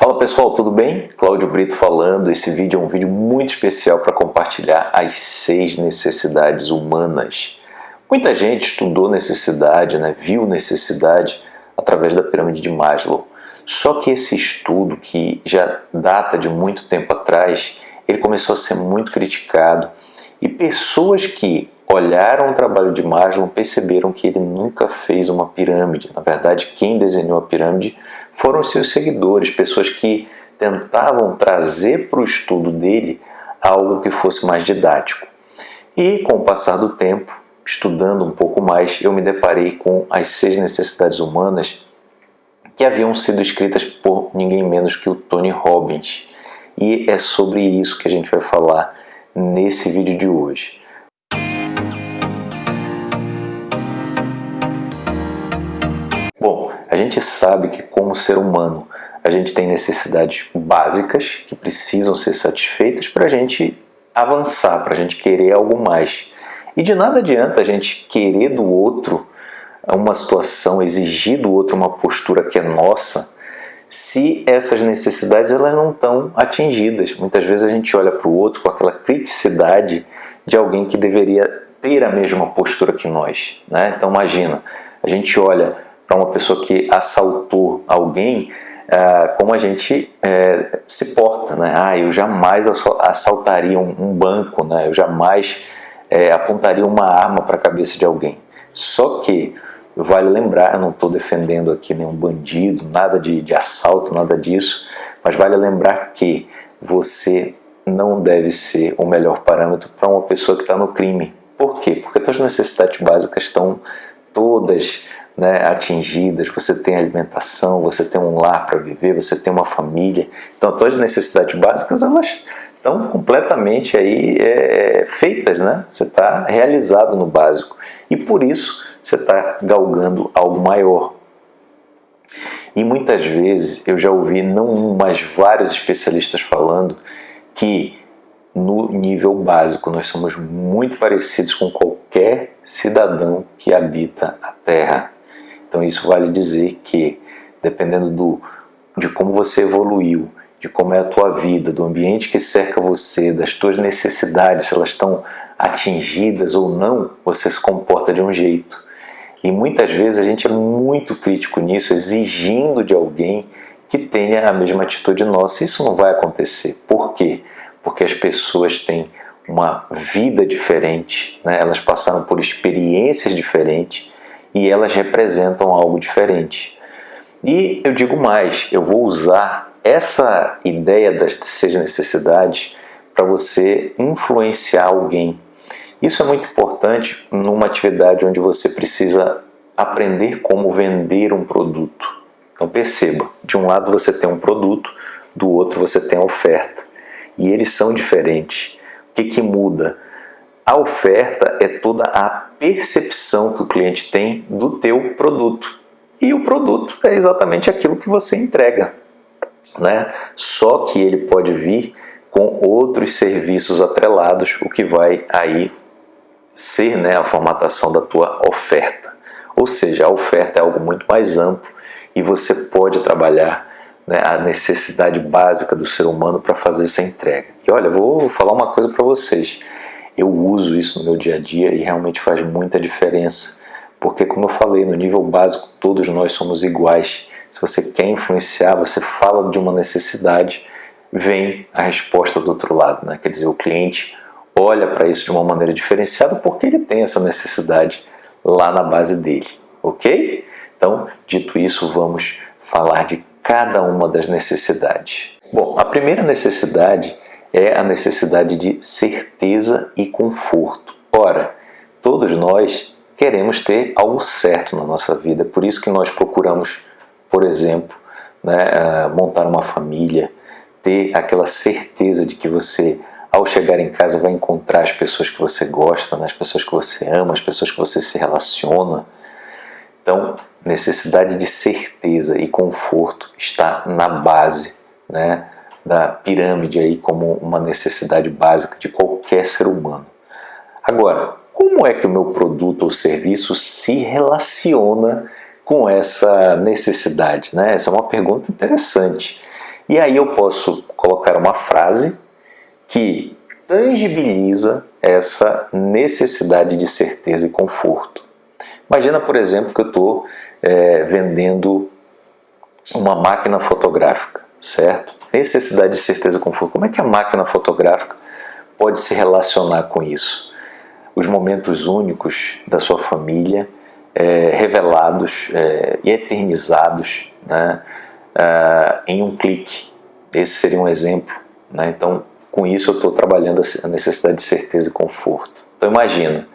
Fala pessoal, tudo bem? Cláudio Brito falando. Esse vídeo é um vídeo muito especial para compartilhar as seis necessidades humanas. Muita gente estudou necessidade, né? viu necessidade através da pirâmide de Maslow. Só que esse estudo, que já data de muito tempo atrás, ele começou a ser muito criticado e pessoas que olharam o trabalho de Maslow perceberam que ele nunca fez uma pirâmide. Na verdade, quem desenhou a pirâmide foram seus seguidores, pessoas que tentavam trazer para o estudo dele algo que fosse mais didático. E com o passar do tempo, estudando um pouco mais, eu me deparei com as seis necessidades humanas que haviam sido escritas por ninguém menos que o Tony Robbins. E é sobre isso que a gente vai falar nesse vídeo de hoje. Gente sabe que como ser humano a gente tem necessidades básicas que precisam ser satisfeitas para a gente avançar, para a gente querer algo mais. E de nada adianta a gente querer do outro uma situação, exigir do outro uma postura que é nossa, se essas necessidades elas não estão atingidas. Muitas vezes a gente olha para o outro com aquela criticidade de alguém que deveria ter a mesma postura que nós. Né? Então imagina, a gente olha para uma pessoa que assaltou alguém, é, como a gente é, se porta, né? Ah, eu jamais assaltaria um, um banco, né? Eu jamais é, apontaria uma arma para a cabeça de alguém. Só que vale lembrar, eu não estou defendendo aqui nenhum bandido, nada de, de assalto, nada disso, mas vale lembrar que você não deve ser o melhor parâmetro para uma pessoa que está no crime. Por quê? Porque suas necessidades básicas estão todas né, atingidas, você tem alimentação, você tem um lar para viver, você tem uma família. Então, todas as necessidades básicas, elas estão completamente aí é, é feitas, né? Você está realizado no básico. E por isso, você está galgando algo maior. E muitas vezes eu já ouvi não um, mas vários especialistas falando que no nível básico nós somos muito parecidos com qualquer cidadão que habita a Terra. Então isso vale dizer que, dependendo do, de como você evoluiu, de como é a tua vida, do ambiente que cerca você, das tuas necessidades, se elas estão atingidas ou não, você se comporta de um jeito. E muitas vezes a gente é muito crítico nisso, exigindo de alguém que tenha a mesma atitude nossa. Isso não vai acontecer. Por quê? Porque as pessoas têm uma vida diferente, né? elas passaram por experiências diferentes e elas representam algo diferente. E eu digo mais, eu vou usar essa ideia das seis necessidades para você influenciar alguém. Isso é muito importante numa atividade onde você precisa aprender como vender um produto. Então perceba, de um lado você tem um produto, do outro você tem a oferta. E eles são diferentes. O que, que muda? A oferta é toda a percepção que o cliente tem do teu produto. E o produto é exatamente aquilo que você entrega. Né? Só que ele pode vir com outros serviços atrelados, o que vai aí ser né, a formatação da tua oferta. Ou seja, a oferta é algo muito mais amplo e você pode trabalhar né, a necessidade básica do ser humano para fazer essa entrega. E olha, vou falar uma coisa para vocês eu uso isso no meu dia a dia e realmente faz muita diferença. Porque, como eu falei, no nível básico todos nós somos iguais. Se você quer influenciar, você fala de uma necessidade, vem a resposta do outro lado. Né? Quer dizer, o cliente olha para isso de uma maneira diferenciada porque ele tem essa necessidade lá na base dele. Ok? Então, dito isso, vamos falar de cada uma das necessidades. Bom, a primeira necessidade é a necessidade de certeza e conforto. Ora, todos nós queremos ter algo certo na nossa vida, por isso que nós procuramos, por exemplo, né, ah, montar uma família, ter aquela certeza de que você, ao chegar em casa, vai encontrar as pessoas que você gosta, né, as pessoas que você ama, as pessoas que você se relaciona. Então, necessidade de certeza e conforto está na base, né? Da pirâmide aí como uma necessidade básica de qualquer ser humano. Agora, como é que o meu produto ou serviço se relaciona com essa necessidade? Né? Essa é uma pergunta interessante. E aí eu posso colocar uma frase que tangibiliza essa necessidade de certeza e conforto. Imagina, por exemplo, que eu estou é, vendendo uma máquina fotográfica, certo? Necessidade de certeza e conforto. Como é que a máquina fotográfica pode se relacionar com isso? Os momentos únicos da sua família é, revelados é, e eternizados né, é, em um clique. Esse seria um exemplo. Né? Então, com isso eu estou trabalhando a necessidade de certeza e conforto. Então imagina,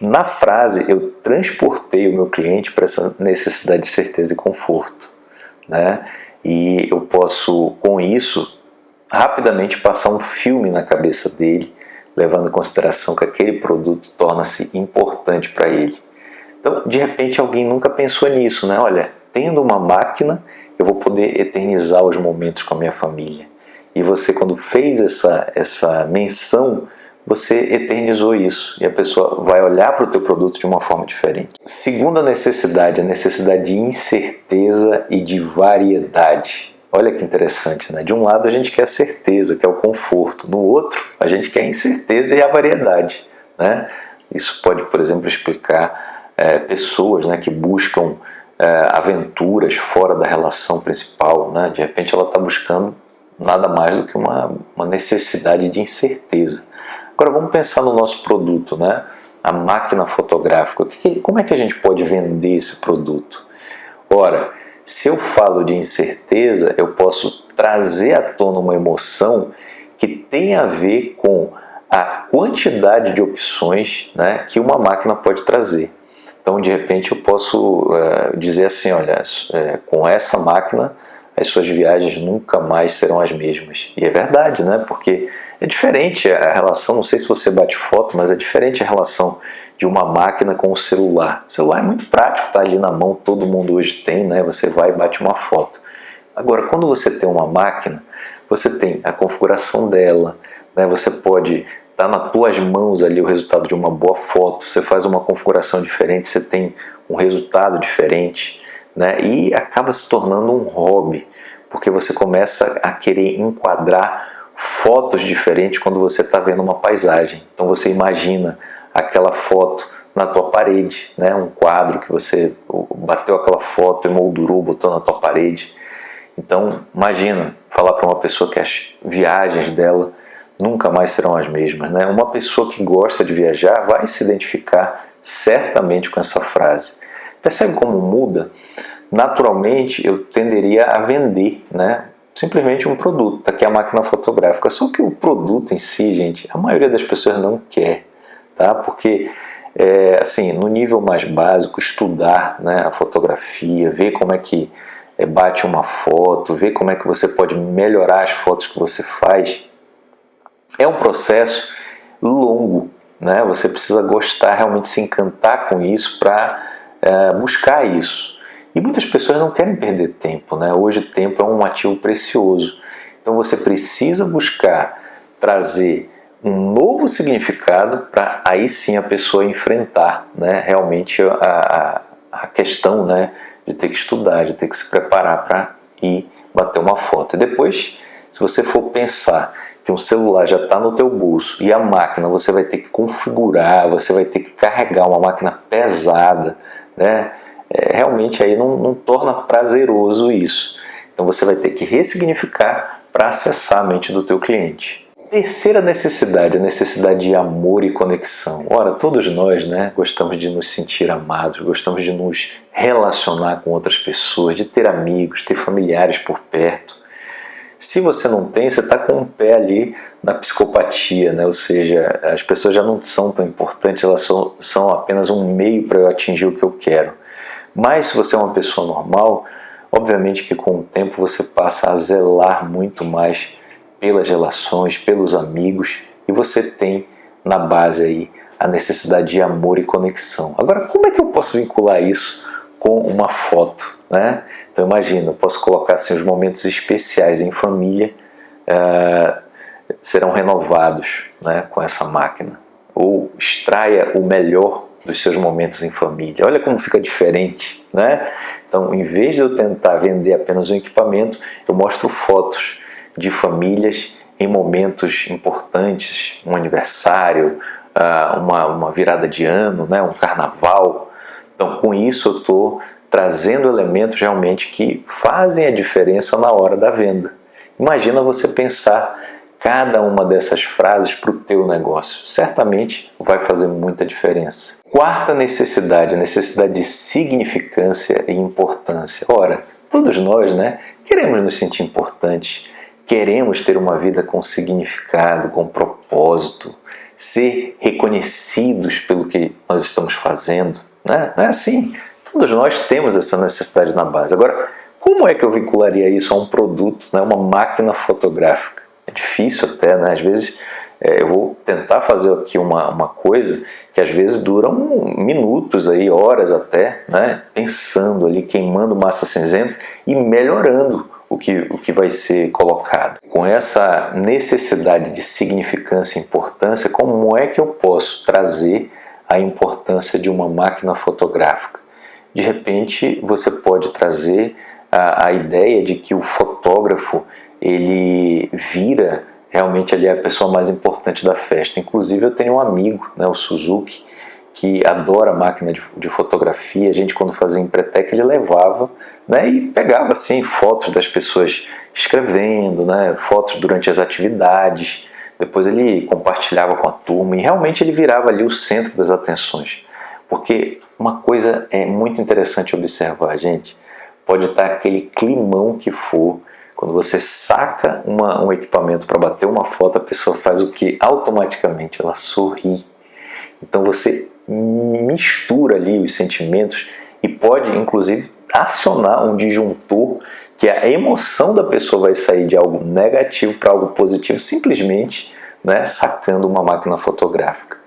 na frase eu transportei o meu cliente para essa necessidade de certeza e conforto. Né? E eu posso, com isso, rapidamente passar um filme na cabeça dele, levando em consideração que aquele produto torna-se importante para ele. Então, de repente, alguém nunca pensou nisso, né? Olha, tendo uma máquina, eu vou poder eternizar os momentos com a minha família. E você, quando fez essa, essa menção, você eternizou isso e a pessoa vai olhar para o teu produto de uma forma diferente. Segunda necessidade, a necessidade de incerteza e de variedade. Olha que interessante, né? De um lado a gente quer a certeza, que é o conforto. No outro, a gente quer a incerteza e a variedade, né? Isso pode, por exemplo, explicar é, pessoas né, que buscam é, aventuras fora da relação principal, né? De repente ela está buscando nada mais do que uma, uma necessidade de incerteza. Agora vamos pensar no nosso produto, né? a máquina fotográfica. Como é que a gente pode vender esse produto? Ora, se eu falo de incerteza, eu posso trazer à tona uma emoção que tem a ver com a quantidade de opções né, que uma máquina pode trazer. Então, de repente, eu posso uh, dizer assim, olha, é, com essa máquina as suas viagens nunca mais serão as mesmas. E é verdade, né? Porque é diferente a relação, não sei se você bate foto, mas é diferente a relação de uma máquina com o celular. O celular é muito prático, tá ali na mão, todo mundo hoje tem, né? Você vai e bate uma foto. Agora, quando você tem uma máquina, você tem a configuração dela, né? Você pode estar tá nas tuas mãos ali o resultado de uma boa foto, você faz uma configuração diferente, você tem um resultado diferente né? e acaba se tornando um hobby, porque você começa a querer enquadrar fotos diferentes quando você está vendo uma paisagem. Então você imagina aquela foto na tua parede, né? um quadro que você bateu aquela foto, emoldurou, botou na tua parede. Então imagina falar para uma pessoa que as viagens dela nunca mais serão as mesmas. Né? Uma pessoa que gosta de viajar vai se identificar certamente com essa frase. Percebe como muda? Naturalmente, eu tenderia a vender, né? simplesmente um produto, tá aqui a máquina fotográfica. Só que o produto em si, gente, a maioria das pessoas não quer, tá? Porque, é, assim, no nível mais básico, estudar né, a fotografia, ver como é que é, bate uma foto, ver como é que você pode melhorar as fotos que você faz, é um processo longo, né? Você precisa gostar, realmente se encantar com isso para é, buscar isso. E muitas pessoas não querem perder tempo, né? Hoje o tempo é um ativo precioso. Então você precisa buscar trazer um novo significado para aí sim a pessoa enfrentar né, realmente a, a, questão né, de ter que estudar, de ter que se preparar para ir bater uma foto. E depois, se você for pensar que um celular já está no teu bolso e a máquina você vai ter que configurar, você vai ter que carregar uma máquina pesada, né? É, realmente aí não, não torna prazeroso isso. Então você vai ter que ressignificar para acessar a mente do teu cliente. Terceira necessidade, a necessidade de amor e conexão. Ora, todos nós né, gostamos de nos sentir amados, gostamos de nos relacionar com outras pessoas, de ter amigos, ter familiares por perto. Se você não tem, você está com o um pé ali na psicopatia, né? ou seja, as pessoas já não são tão importantes, elas são, são apenas um meio para eu atingir o que eu quero. Mas se você é uma pessoa normal, obviamente que com o tempo você passa a zelar muito mais pelas relações, pelos amigos, e você tem na base aí a necessidade de amor e conexão. Agora, como é que eu posso vincular isso com uma foto? Né? Então imagina, eu posso colocar assim, os momentos especiais em família uh, serão renovados né, com essa máquina. Ou extraia o melhor dos seus momentos em família. Olha como fica diferente, né? Então, em vez de eu tentar vender apenas um equipamento, eu mostro fotos de famílias em momentos importantes, um aniversário, ah, uma, uma virada de ano, né, um carnaval. Então, com isso, eu estou trazendo elementos realmente que fazem a diferença na hora da venda. Imagina você pensar cada uma dessas frases para o teu negócio. Certamente vai fazer muita diferença. Quarta necessidade, necessidade de significância e importância. Ora, todos nós né, queremos nos sentir importantes, queremos ter uma vida com significado, com propósito, ser reconhecidos pelo que nós estamos fazendo. Né? Não é assim? Todos nós temos essa necessidade na base. Agora, como é que eu vincularia isso a um produto, né, uma máquina fotográfica? é difícil até, né? Às vezes é, eu vou tentar fazer aqui uma, uma coisa que às vezes duram minutos aí, horas até, né? Pensando ali, queimando massa cinzenta e melhorando o que, o que vai ser colocado. Com essa necessidade de significância e importância, como é que eu posso trazer a importância de uma máquina fotográfica? De repente, você pode trazer a, a ideia de que o fotógrafo ele vira realmente ali a pessoa mais importante da festa. Inclusive eu tenho um amigo, né, o Suzuki, que adora máquina de, de, fotografia. A gente quando fazia Empretec ele levava né, e pegava assim fotos das pessoas escrevendo, né, fotos durante as atividades. Depois ele compartilhava com a turma e realmente ele virava ali o centro das atenções. Porque uma coisa é muito interessante observar, gente. Pode estar aquele climão que for, quando você saca uma, um equipamento para bater uma foto, a pessoa faz o que? Automaticamente ela sorri. Então você mistura ali os sentimentos e pode inclusive acionar um disjuntor que a emoção da pessoa vai sair de algo negativo para algo positivo simplesmente né, sacando uma máquina fotográfica.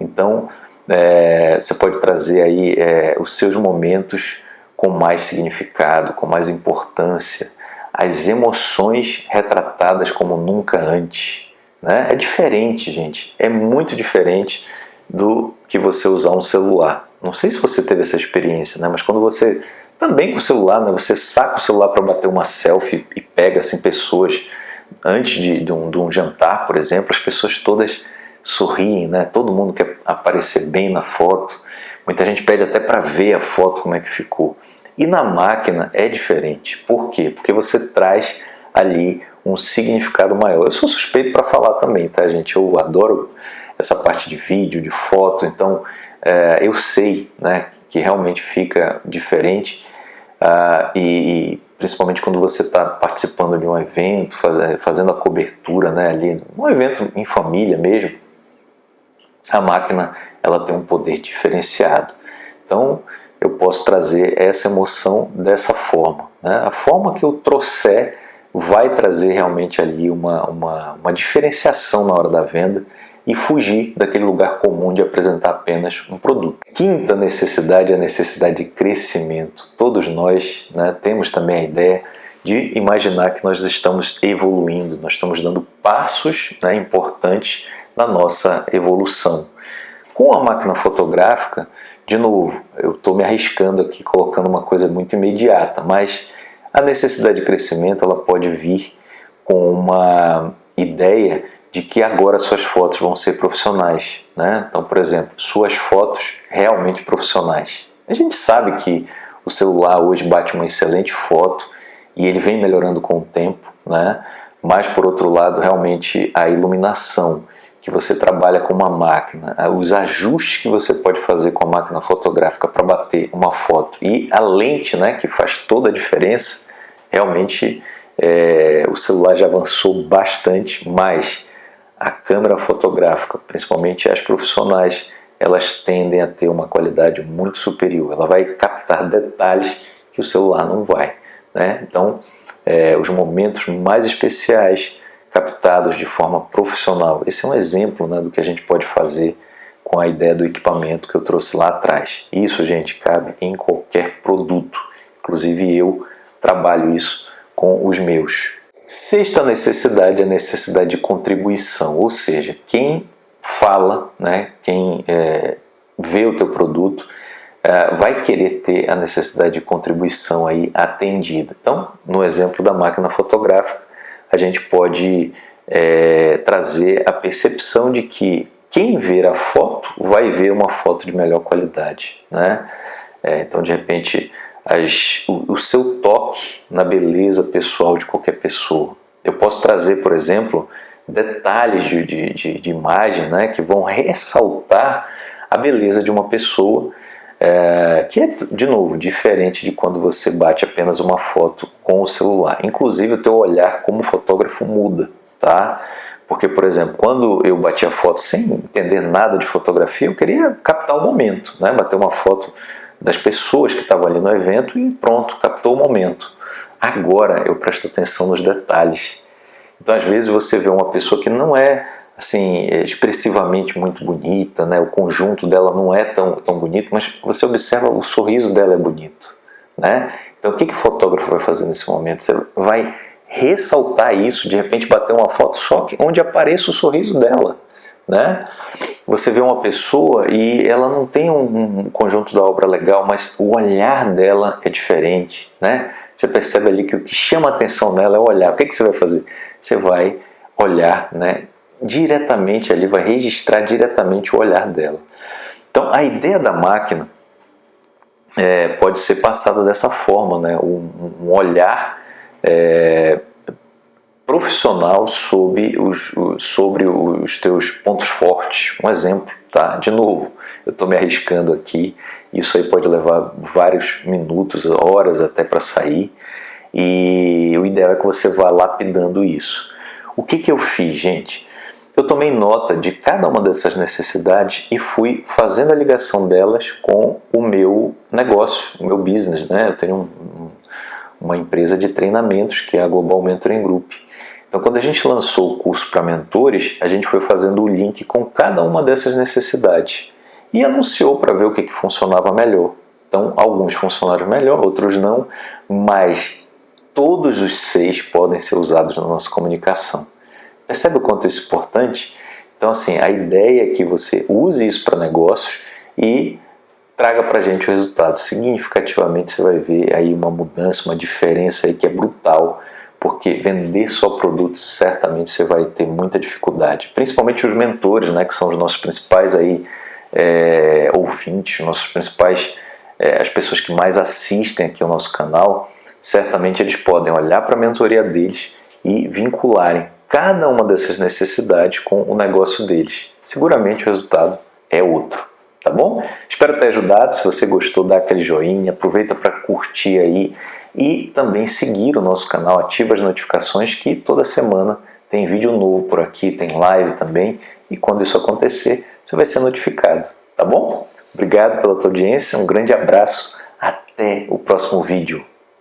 Então é, você pode trazer aí é, os seus momentos com mais significado, com mais importância, as emoções retratadas como nunca antes. Né? É diferente, gente. É muito diferente do que você usar um celular. Não sei se você teve essa experiência, né? mas quando você, também com o celular, né? você saca o celular para bater uma selfie e pega assim, pessoas antes de, de, um, de um jantar, por exemplo, as pessoas todas sorriem, né? todo mundo quer aparecer bem na foto. Muita gente pede até para ver a foto como é que ficou. E na máquina é diferente. Por quê? Porque você traz ali um significado maior. Eu sou suspeito para falar também, tá, gente? Eu adoro essa parte de vídeo, de foto, então é, eu sei né, que realmente fica diferente uh, e, e, principalmente quando você está participando de um evento, faz, fazendo a cobertura né, ali, um evento em família mesmo, a máquina ela tem um poder diferenciado. Então eu posso trazer essa emoção dessa forma. Né? A forma que eu trouxer vai trazer realmente ali uma, uma, uma diferenciação na hora da venda e fugir daquele lugar comum de apresentar apenas um produto. Quinta necessidade é a necessidade de crescimento. Todos nós né, temos também a ideia de imaginar que nós estamos evoluindo, nós estamos dando passos né, importantes na nossa evolução. Com a máquina fotográfica, de novo, eu estou me arriscando aqui colocando uma coisa muito imediata, mas a necessidade de crescimento ela pode vir com uma ideia de que agora suas fotos vão ser profissionais. Né? Então, por exemplo, suas fotos realmente profissionais. A gente sabe que o celular hoje bate uma excelente foto e ele vem melhorando com o tempo, né? mas por outro lado, realmente a iluminação que você trabalha com uma máquina, os ajustes que você pode fazer com a máquina fotográfica para bater uma foto e a lente, né, que faz toda a diferença, realmente é, o celular já avançou bastante, mas a câmera fotográfica, principalmente as profissionais, elas tendem a ter uma qualidade muito superior. Ela vai captar detalhes que o celular não vai. Né? Então, é, os momentos mais especiais captados de forma profissional. Esse é um exemplo né, do que a gente pode fazer com a ideia do equipamento que eu trouxe lá atrás. Isso, gente, cabe em qualquer produto. Inclusive eu trabalho isso com os meus. Sexta necessidade é a necessidade de contribuição, ou seja, quem fala, né, quem é, vê o teu produto, é, vai querer ter a necessidade de contribuição aí atendida. Então, no exemplo da máquina fotográfica, a gente pode é, trazer a percepção de que quem ver a foto vai ver uma foto de melhor qualidade. Né? É, então, de repente, as, o, o, seu toque na beleza pessoal de qualquer pessoa. Eu posso trazer, por exemplo, detalhes de, de, de, de imagem né, que vão ressaltar a beleza de uma pessoa é, que é, de novo, diferente de quando você bate apenas uma foto com o celular. Inclusive, o teu olhar como fotógrafo muda, tá? Porque, por exemplo, quando eu bati a foto sem entender nada de fotografia, eu queria captar o momento, né? Bater uma foto das pessoas que estavam ali no evento e pronto, captou o momento. Agora eu presto atenção nos detalhes. Então, às vezes, você vê uma pessoa que não é assim, expressivamente muito bonita, né? o conjunto dela não é tão, tão bonito, mas você observa o sorriso dela é bonito. Né? Então o que, que o fotógrafo vai fazer nesse momento? Você vai ressaltar isso, de repente bater uma foto só que onde apareça o sorriso dela. Né? Você vê uma pessoa e ela não tem um, conjunto da obra legal, mas o olhar dela é diferente. Né? Você percebe ali que o que chama a atenção nela é o olhar. O que, que você vai fazer? Você vai olhar né, diretamente ali, vai registrar diretamente o olhar dela. Então a ideia da máquina é, pode ser passada dessa forma, né? um, um olhar é, profissional sobre os, sobre os teus pontos fortes. Um exemplo, tá? De novo, eu estou me arriscando aqui, isso aí pode levar vários minutos, horas até para sair, e o ideal é que você vá lapidando isso. O que, que eu fiz, gente? Eu tomei nota de cada uma dessas necessidades e fui fazendo a ligação delas com o meu negócio, o meu business. Né? Eu tenho um, uma empresa de treinamentos que é a Global Mentoring Group. Então, quando a gente lançou o curso para mentores, a gente foi fazendo o link com cada uma dessas necessidades e anunciou para ver o que, que funcionava melhor. Então, alguns funcionaram melhor, outros não, mas todos os seis podem ser usados na nossa comunicação. Percebe o quanto isso é importante? Então, assim, a ideia é que você use isso para negócios e traga para a gente o resultado. Significativamente você vai ver aí uma mudança, uma diferença aí que é brutal, porque vender só produtos certamente você vai ter muita dificuldade. Principalmente os mentores, né, que são os nossos principais aí é, ouvintes, nossos principais, é, as pessoas que mais assistem aqui ao nosso canal, certamente eles podem olhar para a mentoria deles e vincularem cada uma dessas necessidades com o negócio deles. Seguramente o resultado é outro, tá bom? Espero ter ajudado, se você gostou dá aquele joinha, aproveita para curtir aí e também seguir o nosso canal, ativa as notificações que toda semana tem vídeo novo por aqui, tem live também e quando isso acontecer você vai ser notificado, tá bom? Obrigado pela tua audiência, um grande abraço, até o próximo vídeo.